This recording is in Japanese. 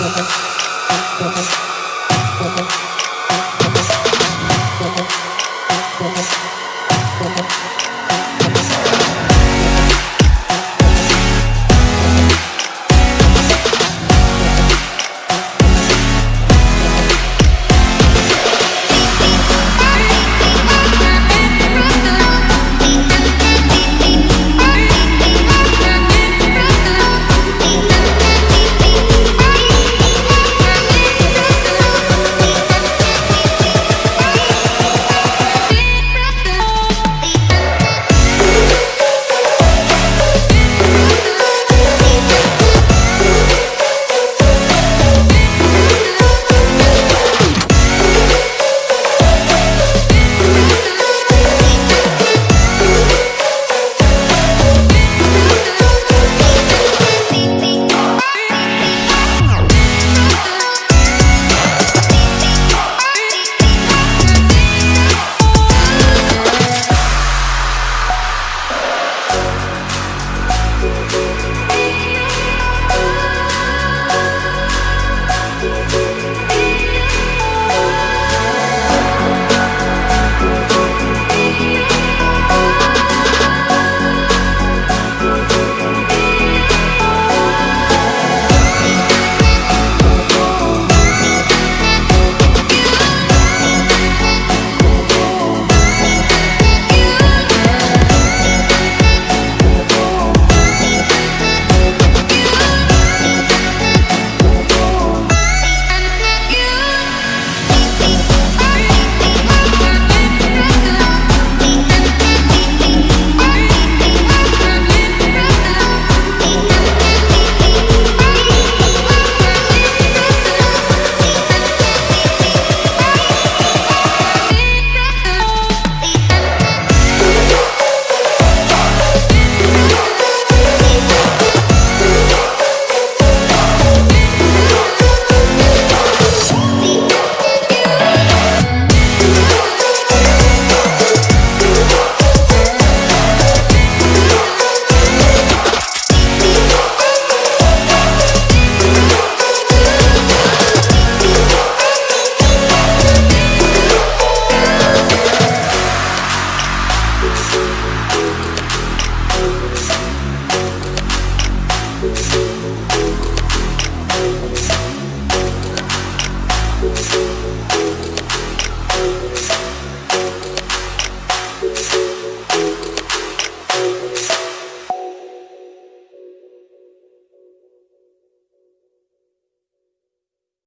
あっ。